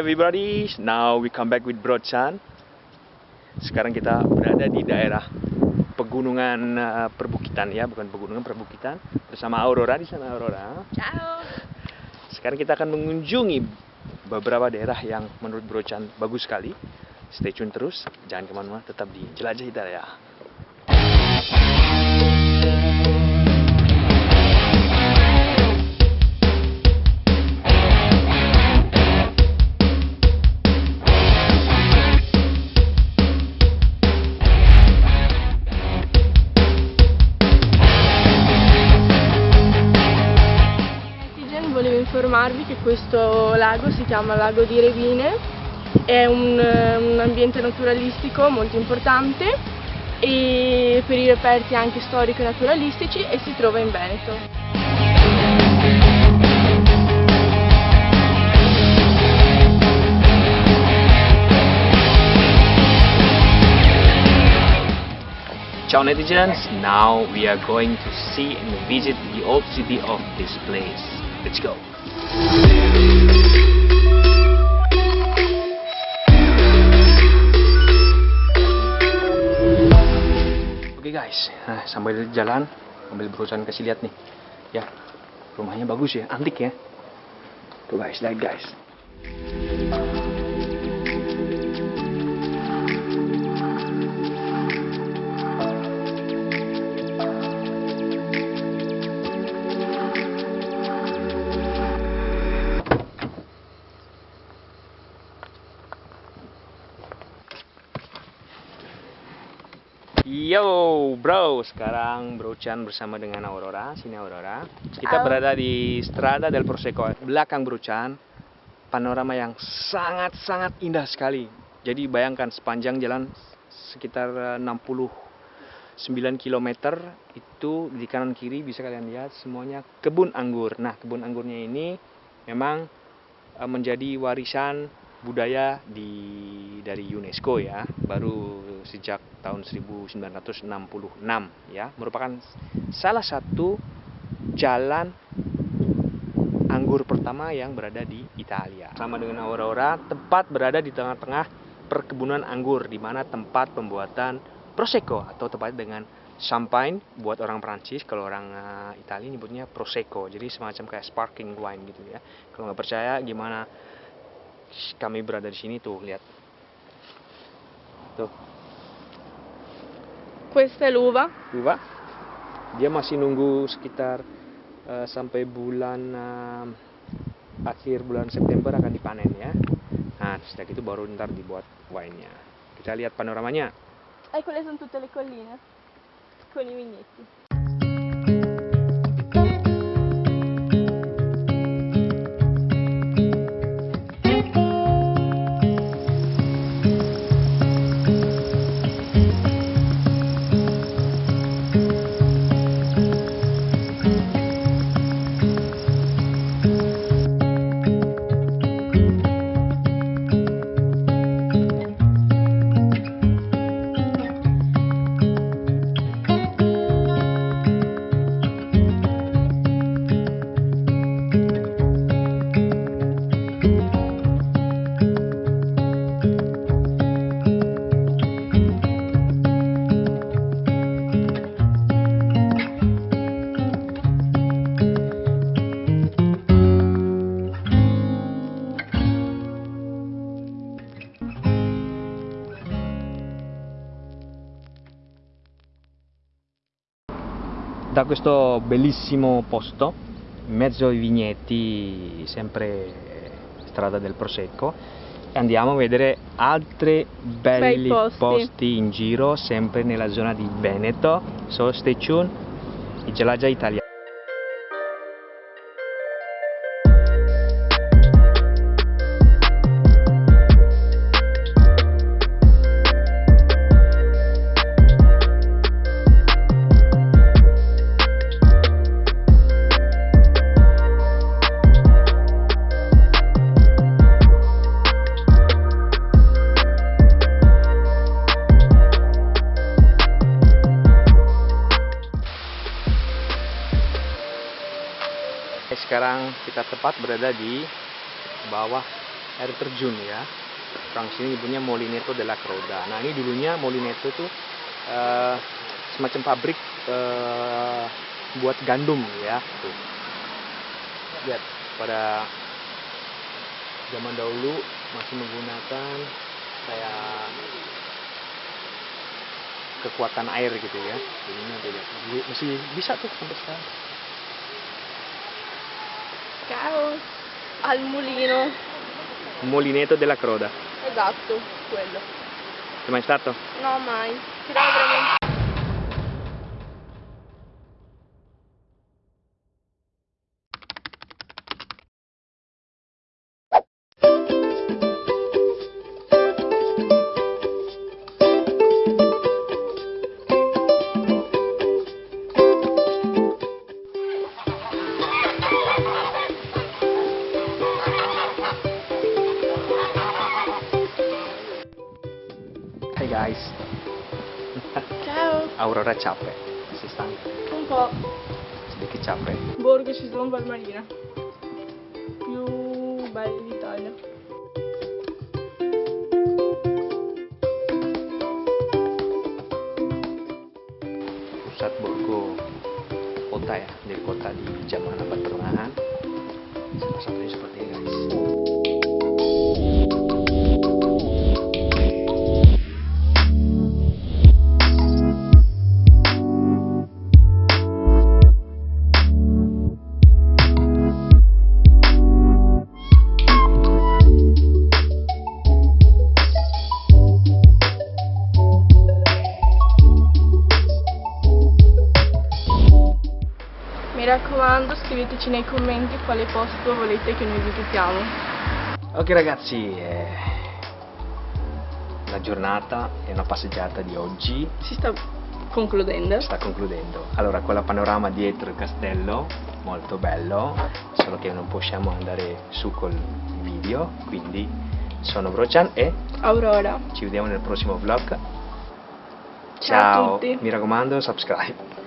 everybody, now we come back with Bro Chan. Sekarang kita berada di daerah pegunungan uh, perbukitan ya, bukan pegunungan perbukitan bersama Aurora di sana Aurora. Ciao. Sekarang kita akan mengunjungi beberapa daerah yang menurut Bro Chan bagus sekali. Stay tune terus, jangan ke mana-mana, tetap di Jelajah Hidayah. Volevo informarvi che questo lago si chiama Lago di Revine, è un, un ambiente naturalistico molto importante e per i reperti anche storico e naturalistici e si trova in Veneto. Ciao netizens, now we are going to see and visit the old city of this place. Let's go. Oke guys, nah, sambil jalan, sambil berusaha kasih lihat nih. Ya, rumahnya bagus ya, antik ya. Tuh guys, lihat guys. Yo bro, sekarang Bro Chan bersama dengan Aurora, sini Aurora. Kita Ciao. berada di Strada del Prosecco, belakang Bro Chan. Panorama yang sangat-sangat indah sekali. Jadi bayangkan sepanjang jalan sekitar eh, 69 km itu di kanan kiri bisa kalian lihat semuanya kebun anggur. Nah, kebun anggurnya ini memang eh, menjadi warisan budaya di dari UNESCO ya baru sejak tahun 1966 ya. Merupakan salah satu jalan anggur pertama yang berada di Italia. Sama dengan Aurora tempat berada di tengah-tengah perkebunan anggur di mana tempat pembuatan prosecco atau tepatnya dengan champagne buat orang Prancis kalau orang eh, Italia nyebutnya prosecco jadi semacam kayak sparkling wine gitu ya. Kalau nggak percaya gimana? Kami berada di sini tuh lihat. Tuh Questa è l'uva, Viva dia masih nunggu sekitar eh, sampai bulan eh, akhir bulan September akan dipanen ya. Nah setelah itu baru ntar dibuat wine-nya kita lihat panoramanya. E quelle sono tutte le colline con i vigneti. Da questo bellissimo posto, in mezzo ai vigneti, sempre strada del Prosecco, e andiamo a vedere altri belli Bei posti. in giro, sempre nella zona di Veneto. So stay tuned, i Gelaggia Italia. Sekarang kita tepat berada di bawah air terjun ya. Orang sini nyebutnya Molineto della Croda. Nah ini dulunya Molineto itu eh, semacam pabrik eh, buat gandum ya. Tuh. Lihat pada zaman dahulu masih menggunakan kayak kekuatan air gitu ya. Dulu masih bisa tuh sampai sekarang Ciao! Al mulino. Molineto della Croda Esatto, quello. sei mai stato? No, mai. Però veramente. Guys Ciao! Aurora capek si stanca Un po'. sedikit capek Borgo ci sono Valmarina. Più belli d'Italia. pusat Borgo kota ya dari kota di zaman abad pertengahan salah satunya seperti scriveteci nei commenti quale posto volete che noi visitiamo. ok ragazzi eh, la giornata e una passeggiata di oggi Si sta concludendo. sta concludendo allora quella panorama dietro il castello molto bello solo che non possiamo andare su col video quindi sono Brochan e Aurora. ci vediamo nel prossimo vlog Ciao a tutti. mi raccomando subscribe